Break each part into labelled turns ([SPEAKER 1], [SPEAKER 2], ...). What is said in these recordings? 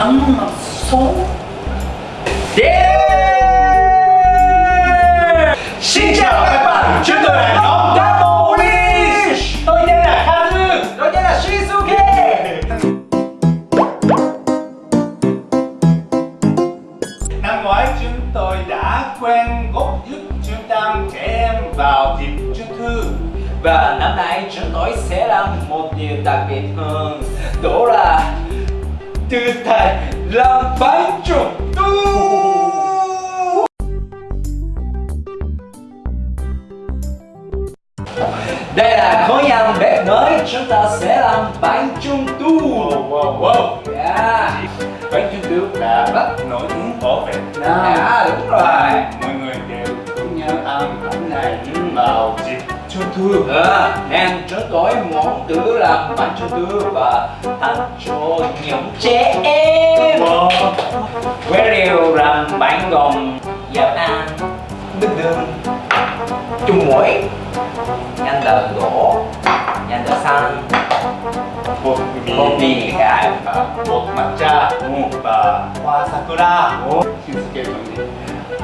[SPEAKER 1] ăn mặc xấu Yeah! Xin chào các bạn, chúng tôi là nhóm Double Wish Tôi tên là Kazu, tôi tên là Shinsuke Năm ngoái chúng tôi đã quen góp giúp trung tâm trẻ em vào dịp trung thu Và năm nay chúng tôi sẽ làm một điều đặc biệt hơn Đó là thử thách làm bánh trung thu Đây là khối ăn bếp mới, chúng ta sẽ làm bánh trung thu Wow, wow, wow yeah. Bánh trung thu là rất nổi tiếng ở Việt Nam À, đúng rồi. Mọi người đều cùng nhau ăn bánh này vào dịp cho thư à, hàng ờ, trớn gói món tứ là bánh cho thư và tặng cho những trẻ em. Vâng. Với điều làm bánh gồm giáp an bình đường chung mũi nhanh tờ gỗ nhanh tờ xanh
[SPEAKER 2] bột mì.
[SPEAKER 1] bột mì
[SPEAKER 2] gà bột matcha. Ừ, và hoa sakura. Shinsuke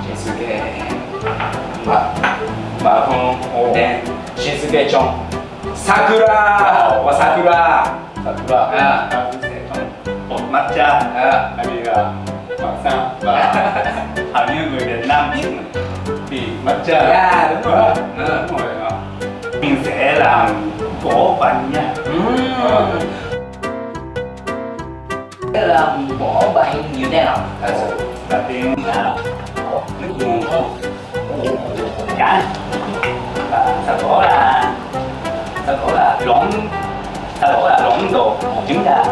[SPEAKER 2] shinsuke
[SPEAKER 1] ま、まあ、この、お、ね、 신수계 좀 사쿠라 와 사쿠라
[SPEAKER 2] sakura
[SPEAKER 1] À.
[SPEAKER 2] và thứ sẽ trong bột matcha
[SPEAKER 1] À.
[SPEAKER 2] tại vì là Hoàng Sang và hầu như người Việt Nam biết thì matcha
[SPEAKER 1] Yeah, đúng rồi.
[SPEAKER 2] Ờ, đúng rồi ờ. mình sẽ làm gỗ bánh nha Ờ.
[SPEAKER 1] cái là bỏ bánh như thế nào thật sự
[SPEAKER 2] đầu tiên là nước dùng cải và sau đó là sau đó là lộn sau đó là lộn đồ một trứng gà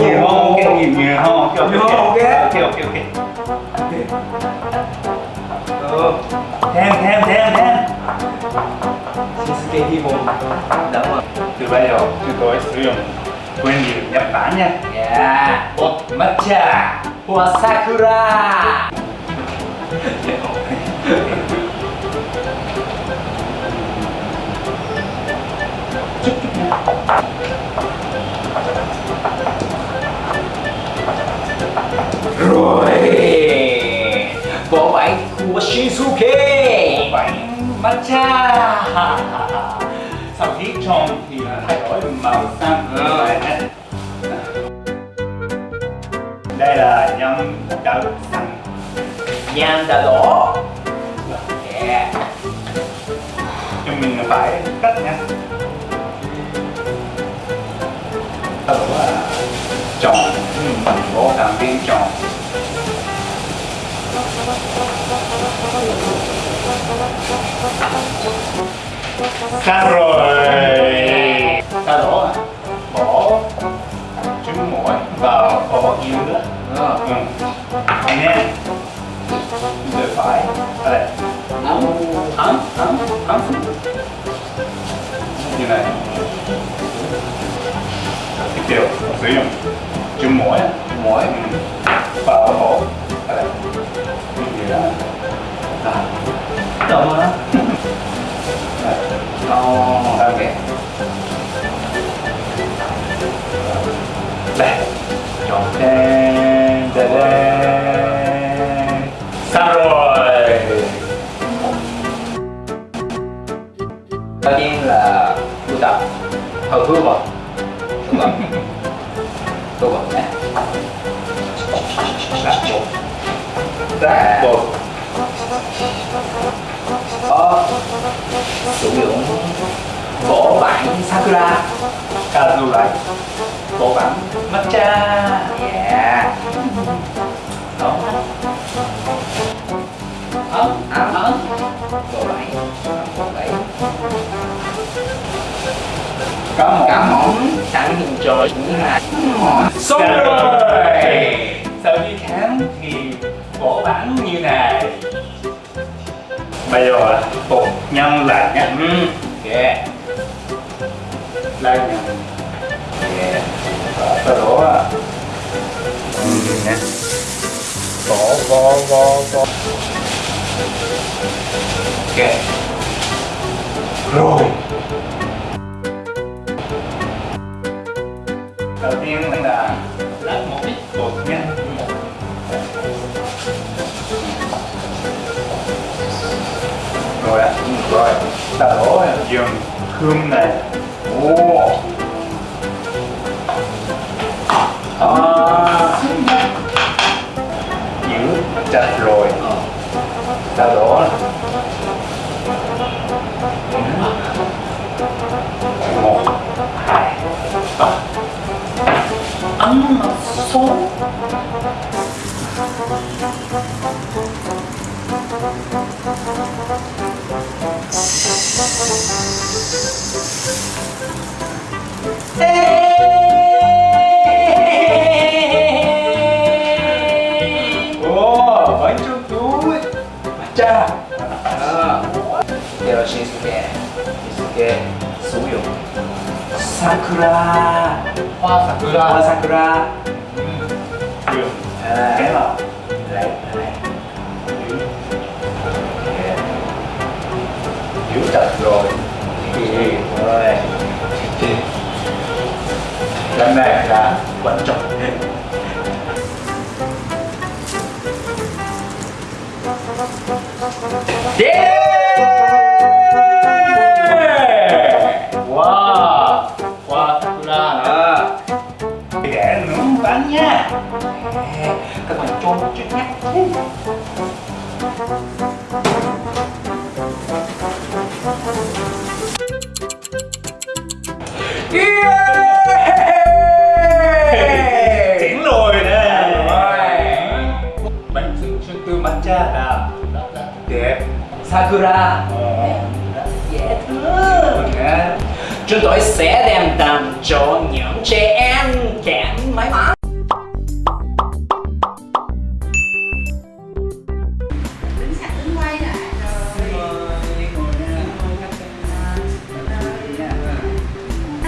[SPEAKER 2] nhiều không? Cái nhiều nhiều không? ok ok ok ok ok thêm thêm thêm thêm.
[SPEAKER 1] Shinsuke Himo Đúng rồi.
[SPEAKER 2] Từ bây giờ chúng tôi sử dụng nguyên liệu Nhật Bản nha.
[SPEAKER 1] Yeah.
[SPEAKER 2] Bột matcha
[SPEAKER 1] hoa sakura. Rồi. Vỏ bánh của Shinsuke.
[SPEAKER 2] Bánh matcha. Sau khi trộn thì thay đổi màu xanh.
[SPEAKER 1] Nhan đã đỏ yeah.
[SPEAKER 2] chúng mình phải cắt sau đó là trộn mình bỏ thành viên trộn Xong rồi Sau đó là bỏ trứng muối vào bỏ dưa
[SPEAKER 1] Ờ.
[SPEAKER 2] ừ. Anh em phải Đây
[SPEAKER 1] ấm
[SPEAKER 2] ấm ấm ấm. Như này Tiếp theo sử dụng chữ muối
[SPEAKER 1] muối
[SPEAKER 2] và Vào bỏ Đây Như vậy đó.
[SPEAKER 1] À. đúng đó. Oh, ok.
[SPEAKER 2] Đây. Chọn đen đen
[SPEAKER 1] hư vào đúng không tu vào nhé.
[SPEAKER 2] Đặt bột Đặt bột
[SPEAKER 1] có sử dụng vỏ bánh sakura.
[SPEAKER 2] Kazu lại. Bộ bánh matcha Có một
[SPEAKER 1] cá mỏng sẵn hình trồi như này.
[SPEAKER 2] Xong rồi. Sau khi khám thì vỏ bánh như này. Bây giờ là bột nhân lại nha
[SPEAKER 1] ừ.
[SPEAKER 2] Lại nhân
[SPEAKER 1] ok
[SPEAKER 2] Và sau đó là nè. Vỏ, vỏ, vỏ, vỏ
[SPEAKER 1] ok.
[SPEAKER 2] Rồi đầu tiên là
[SPEAKER 3] Lát một ít
[SPEAKER 2] bột nha. Rồi ạ rồi đổ dừng khương này. Ồ. à,
[SPEAKER 1] sử dụng Sakura.
[SPEAKER 3] Hoa sakura.
[SPEAKER 1] Hoa Sakura.
[SPEAKER 2] Được
[SPEAKER 1] à,
[SPEAKER 2] cái vào
[SPEAKER 1] Lấy, lấy
[SPEAKER 2] giữ chặt rồi.
[SPEAKER 1] Rồi.
[SPEAKER 2] Lần này là quan trọng
[SPEAKER 3] Sakura
[SPEAKER 1] rất dễ thương. Chúng tôi sẽ đem tặng cho những trẻ em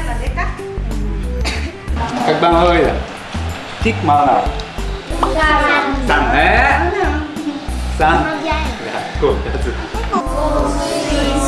[SPEAKER 4] là để cắt
[SPEAKER 2] Các bạn ơi Thích món nào?
[SPEAKER 4] xanh
[SPEAKER 2] Xanh
[SPEAKER 4] không?
[SPEAKER 2] Xanh
[SPEAKER 4] Màu
[SPEAKER 2] Dạ, cool, that's it.
[SPEAKER 4] Cô oh